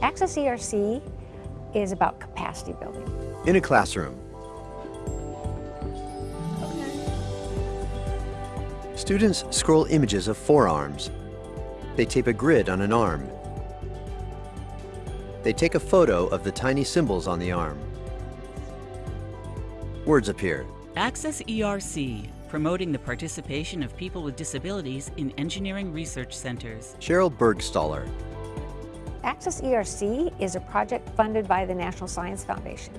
Access ERC is about capacity building. In a classroom, students scroll images of forearms. They tape a grid on an arm. They take a photo of the tiny symbols on the arm. Words appear. Access ERC, promoting the participation of people with disabilities in engineering research centers. Sheryl Burgstahler. Access ERC is a project funded by the National Science Foundation.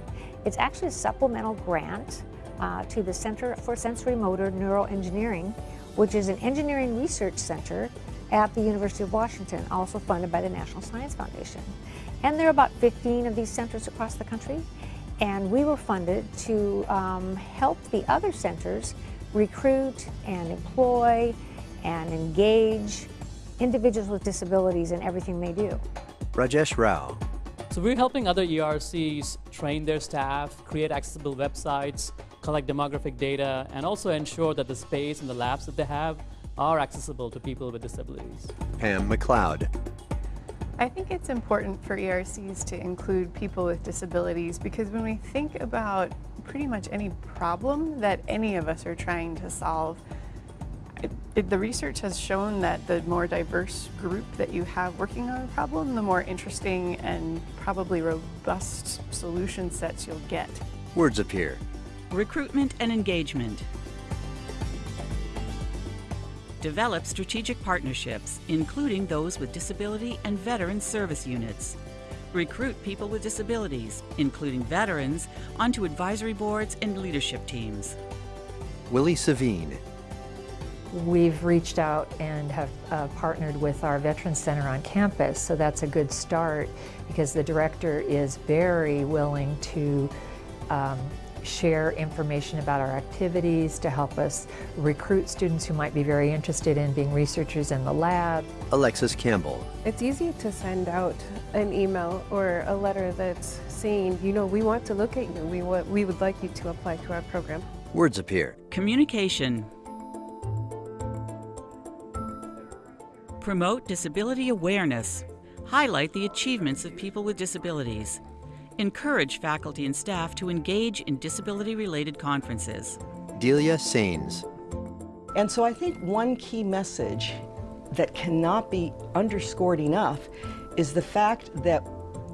It's actually a supplemental grant uh, to the Center for Sensory Motor Neuroengineering, which is an engineering research center at the University of Washington, also funded by the National Science Foundation. And there are about 15 of these centers across the country, and we were funded to um, help the other centers recruit and employ and engage individuals with disabilities in everything they do. Rajesh Rao. So we're helping other ERCs train their staff, create accessible websites, collect demographic data, and also ensure that the space and the labs that they have are accessible to people with disabilities. Pam McLeod. I think it's important for ERCs to include people with disabilities because when we think about pretty much any problem that any of us are trying to solve, it, it, the research has shown that the more diverse group that you have working on a problem, the more interesting and probably robust solution sets you'll get. Words appear. Recruitment and engagement. Develop strategic partnerships, including those with disability and veteran service units. Recruit people with disabilities, including veterans, onto advisory boards and leadership teams. Willie Savine. We've reached out and have uh, partnered with our Veterans Center on campus, so that's a good start because the director is very willing to um, share information about our activities to help us recruit students who might be very interested in being researchers in the lab. Alexis Campbell. It's easy to send out an email or a letter that's saying, you know, we want to look at you. We, want, we would like you to apply to our program. Words appear. Communication. Promote disability awareness. Highlight the achievements of people with disabilities. Encourage faculty and staff to engage in disability-related conferences. Delia Sains. And so I think one key message that cannot be underscored enough is the fact that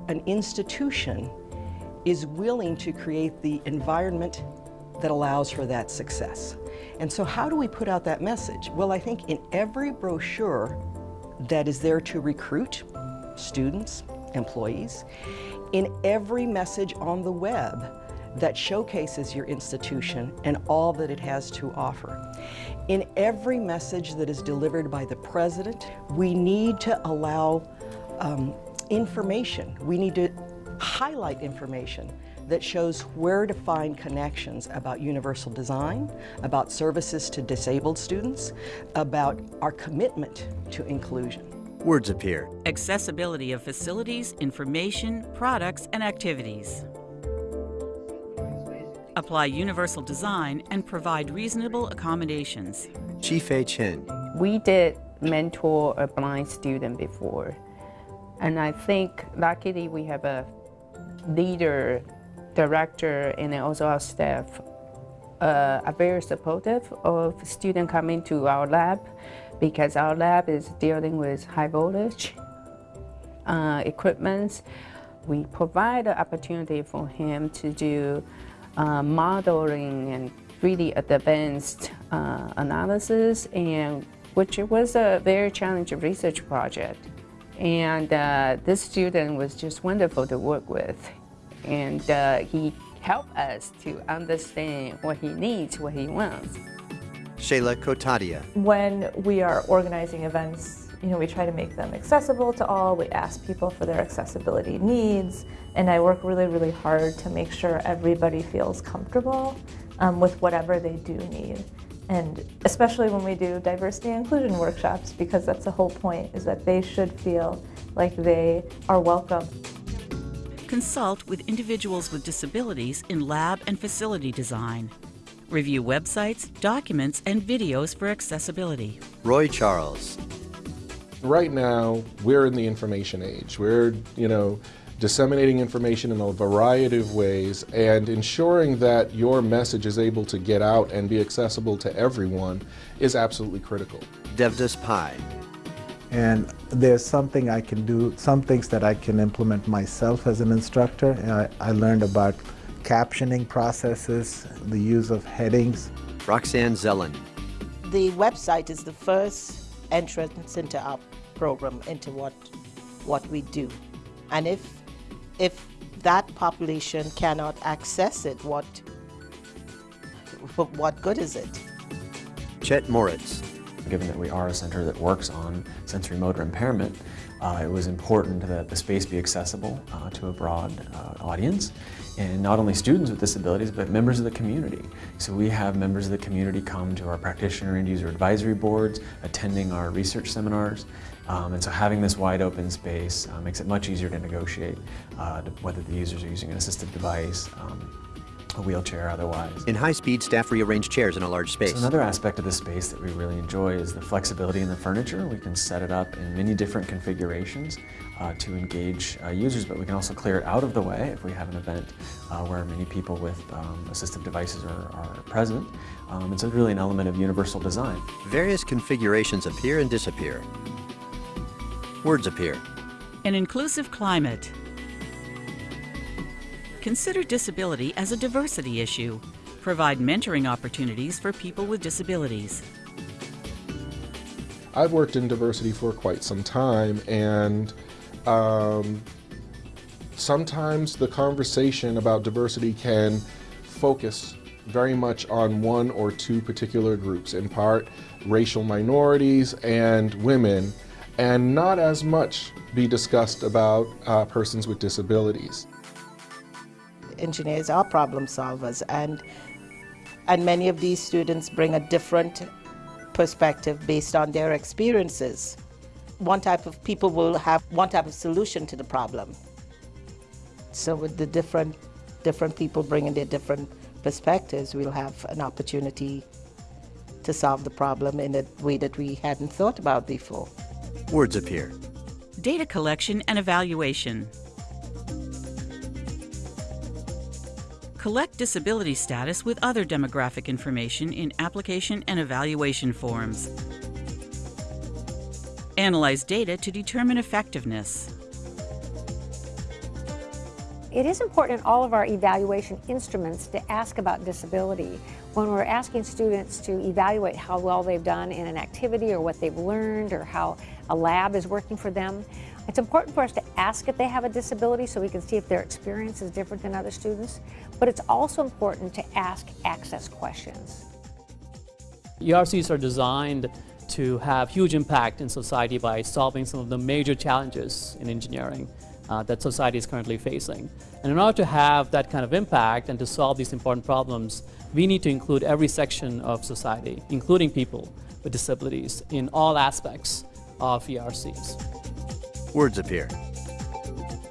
an institution is willing to create the environment that allows for that success. And so how do we put out that message? Well, I think in every brochure that is there to recruit students, employees, in every message on the web that showcases your institution and all that it has to offer. In every message that is delivered by the President, we need to allow um, information. We need to highlight information that shows where to find connections about universal design, about services to disabled students, about our commitment to inclusion. Words appear. Accessibility of facilities, information, products, and activities. Apply universal design and provide reasonable accommodations. Chi-Fei Chen. We did mentor a blind student before. And I think luckily we have a leader, director, and also our staff uh, are very supportive of students coming to our lab because our lab is dealing with high voltage uh, equipment. We provide the opportunity for him to do uh, modeling and really advanced uh, analysis, and which was a very challenging research project. And uh, this student was just wonderful to work with. And uh, he helped us to understand what he needs, what he wants. Shayla Kotadia. When we are organizing events, you know, we try to make them accessible to all. We ask people for their accessibility needs, and I work really, really hard to make sure everybody feels comfortable um, with whatever they do need. And especially when we do diversity and inclusion workshops, because that's the whole point, is that they should feel like they are welcome. Consult with individuals with disabilities in lab and facility design. Review websites, documents, and videos for accessibility. Roy Charles. Right now, we're in the information age. We're, you know, disseminating information in a variety of ways and ensuring that your message is able to get out and be accessible to everyone is absolutely critical. Devdas Pai. And there's something I can do, some things that I can implement myself as an instructor. I, I learned about captioning processes, the use of headings. Roxanne Zellen. The website is the first entrance into our program, into what, what we do. And if if that population cannot access it, what, what good is it? Chet Moritz. Given that we are a center that works on sensory motor impairment, uh, it was important that the space be accessible uh, to a broad uh, audience and not only students with disabilities but members of the community. So we have members of the community come to our practitioner and user advisory boards, attending our research seminars, um, and so having this wide open space uh, makes it much easier to negotiate uh, whether the users are using an assistive device, um, a wheelchair otherwise. In high speed, staff rearrange chairs in a large space. So another aspect of the space that we really enjoy is the flexibility in the furniture. We can set it up in many different configurations uh, to engage uh, users, but we can also clear it out of the way if we have an event uh, where many people with um, assistive devices are, are present. Um, it's really an element of universal design. Various configurations appear and disappear. Words appear. An inclusive climate. Consider disability as a diversity issue. Provide mentoring opportunities for people with disabilities. I've worked in diversity for quite some time and um, sometimes the conversation about diversity can focus very much on one or two particular groups, in part racial minorities and women, and not as much be discussed about uh, persons with disabilities engineers are problem solvers and and many of these students bring a different perspective based on their experiences. One type of people will have one type of solution to the problem. So with the different different people bringing their different perspectives, we'll have an opportunity to solve the problem in a way that we hadn't thought about before. Words appear. Data collection and evaluation. Collect disability status with other demographic information in application and evaluation forms. Analyze data to determine effectiveness. It is important in all of our evaluation instruments to ask about disability. When we're asking students to evaluate how well they've done in an activity or what they've learned or how a lab is working for them, it's important for us to ask if they have a disability so we can see if their experience is different than other students, but it's also important to ask access questions. ERCs are designed to have huge impact in society by solving some of the major challenges in engineering uh, that society is currently facing. And in order to have that kind of impact and to solve these important problems, we need to include every section of society, including people with disabilities, in all aspects of ERCs words appear.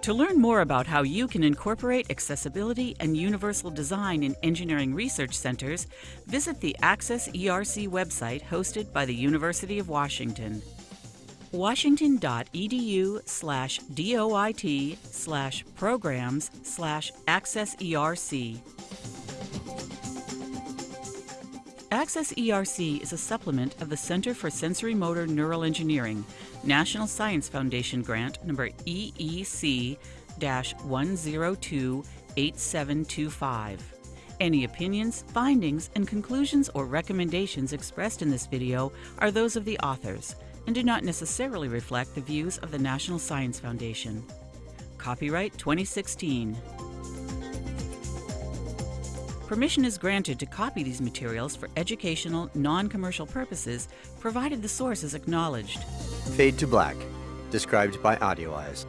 To learn more about how you can incorporate accessibility and universal design in engineering research centers, visit the Access ERC website hosted by the University of Washington. washington.edu slash doit slash programs slash accesserc. Access ERC is a supplement of the Center for Sensory Motor Neural Engineering, National Science Foundation grant number EEC 1028725. Any opinions, findings, and conclusions or recommendations expressed in this video are those of the authors and do not necessarily reflect the views of the National Science Foundation. Copyright 2016. Permission is granted to copy these materials for educational, non-commercial purposes, provided the source is acknowledged. Fade to black, described by AudioEyes.